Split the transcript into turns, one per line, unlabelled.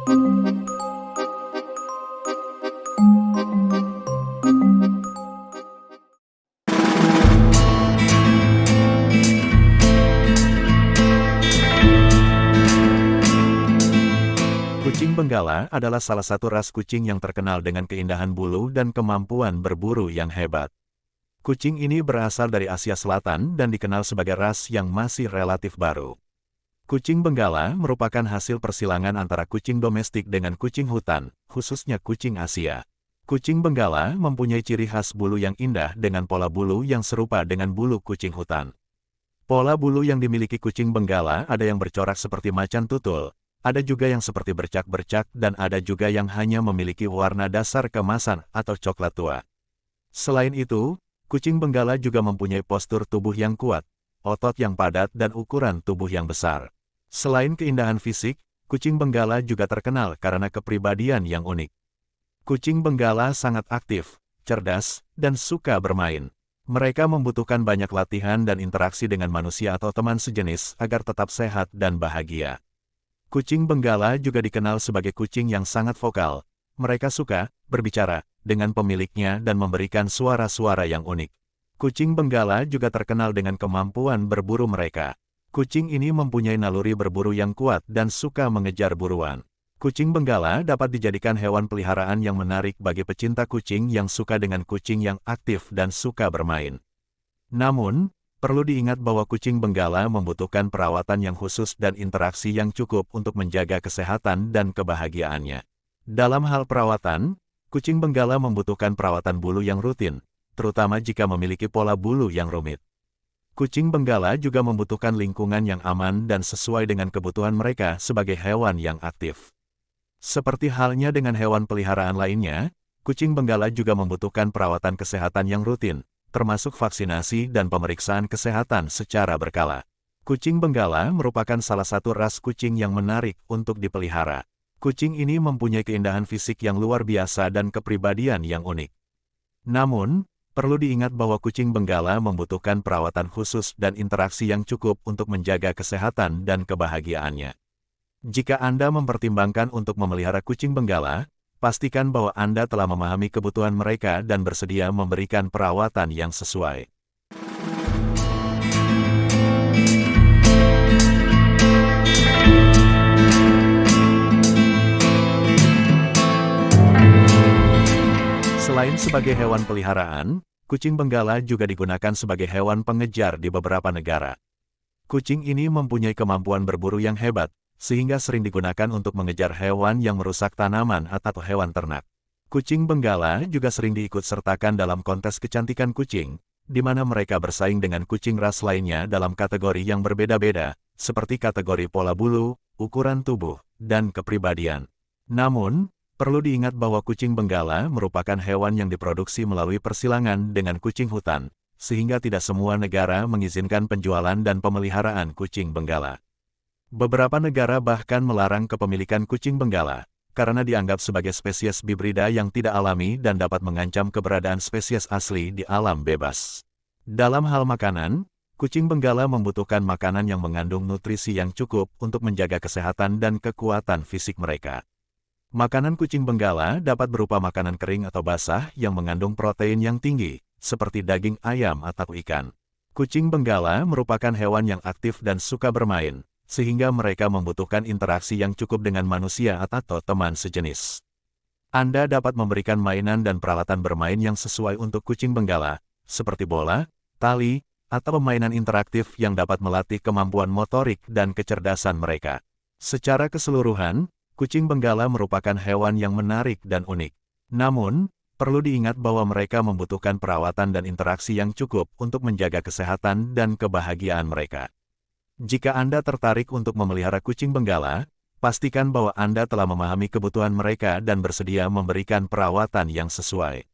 Kucing Benggala adalah salah satu ras kucing yang terkenal dengan keindahan bulu dan kemampuan berburu yang hebat. Kucing ini berasal dari Asia Selatan dan dikenal sebagai ras yang masih relatif baru. Kucing Benggala merupakan hasil persilangan antara kucing domestik dengan kucing hutan, khususnya kucing Asia. Kucing Benggala mempunyai ciri khas bulu yang indah dengan pola bulu yang serupa dengan bulu kucing hutan. Pola bulu yang dimiliki kucing Benggala ada yang bercorak seperti macan tutul, ada juga yang seperti bercak-bercak dan ada juga yang hanya memiliki warna dasar kemasan atau coklat tua. Selain itu, kucing benggala juga mempunyai postur tubuh yang kuat, otot yang padat dan ukuran tubuh yang besar. Selain keindahan fisik, kucing benggala juga terkenal karena kepribadian yang unik. Kucing benggala sangat aktif, cerdas, dan suka bermain. Mereka membutuhkan banyak latihan dan interaksi dengan manusia atau teman sejenis agar tetap sehat dan bahagia. Kucing Benggala juga dikenal sebagai kucing yang sangat vokal. Mereka suka berbicara dengan pemiliknya dan memberikan suara-suara yang unik. Kucing Benggala juga terkenal dengan kemampuan berburu mereka. Kucing ini mempunyai naluri berburu yang kuat dan suka mengejar buruan. Kucing Benggala dapat dijadikan hewan peliharaan yang menarik bagi pecinta kucing yang suka dengan kucing yang aktif dan suka bermain. Namun, Perlu diingat bahwa kucing benggala membutuhkan perawatan yang khusus dan interaksi yang cukup untuk menjaga kesehatan dan kebahagiaannya. Dalam hal perawatan, kucing benggala membutuhkan perawatan bulu yang rutin, terutama jika memiliki pola bulu yang rumit. Kucing benggala juga membutuhkan lingkungan yang aman dan sesuai dengan kebutuhan mereka sebagai hewan yang aktif. Seperti halnya dengan hewan peliharaan lainnya, kucing benggala juga membutuhkan perawatan kesehatan yang rutin, termasuk vaksinasi dan pemeriksaan kesehatan secara berkala. Kucing Benggala merupakan salah satu ras kucing yang menarik untuk dipelihara. Kucing ini mempunyai keindahan fisik yang luar biasa dan kepribadian yang unik. Namun, perlu diingat bahwa kucing Benggala membutuhkan perawatan khusus dan interaksi yang cukup untuk menjaga kesehatan dan kebahagiaannya. Jika Anda mempertimbangkan untuk memelihara kucing Benggala, pastikan bahwa Anda telah memahami kebutuhan mereka dan bersedia memberikan perawatan yang sesuai. Selain sebagai hewan peliharaan, kucing benggala juga digunakan sebagai hewan pengejar di beberapa negara. Kucing ini mempunyai kemampuan berburu yang hebat, sehingga sering digunakan untuk mengejar hewan yang merusak tanaman atau hewan ternak. Kucing benggala juga sering diikut sertakan dalam kontes kecantikan kucing, di mana mereka bersaing dengan kucing ras lainnya dalam kategori yang berbeda-beda, seperti kategori pola bulu, ukuran tubuh, dan kepribadian. Namun, perlu diingat bahwa kucing benggala merupakan hewan yang diproduksi melalui persilangan dengan kucing hutan, sehingga tidak semua negara mengizinkan penjualan dan pemeliharaan kucing benggala. Beberapa negara bahkan melarang kepemilikan kucing benggala, karena dianggap sebagai spesies bibrida yang tidak alami dan dapat mengancam keberadaan spesies asli di alam bebas. Dalam hal makanan, kucing benggala membutuhkan makanan yang mengandung nutrisi yang cukup untuk menjaga kesehatan dan kekuatan fisik mereka. Makanan kucing benggala dapat berupa makanan kering atau basah yang mengandung protein yang tinggi, seperti daging ayam atau ikan. Kucing benggala merupakan hewan yang aktif dan suka bermain, sehingga mereka membutuhkan interaksi yang cukup dengan manusia atau teman sejenis. Anda dapat memberikan mainan dan peralatan bermain yang sesuai untuk kucing benggala, seperti bola, tali, atau permainan interaktif yang dapat melatih kemampuan motorik dan kecerdasan mereka. Secara keseluruhan, kucing benggala merupakan hewan yang menarik dan unik. Namun, perlu diingat bahwa mereka membutuhkan perawatan dan interaksi yang cukup untuk menjaga kesehatan dan kebahagiaan mereka. Jika Anda tertarik untuk memelihara kucing benggala, pastikan bahwa Anda telah memahami kebutuhan mereka dan bersedia memberikan perawatan yang sesuai.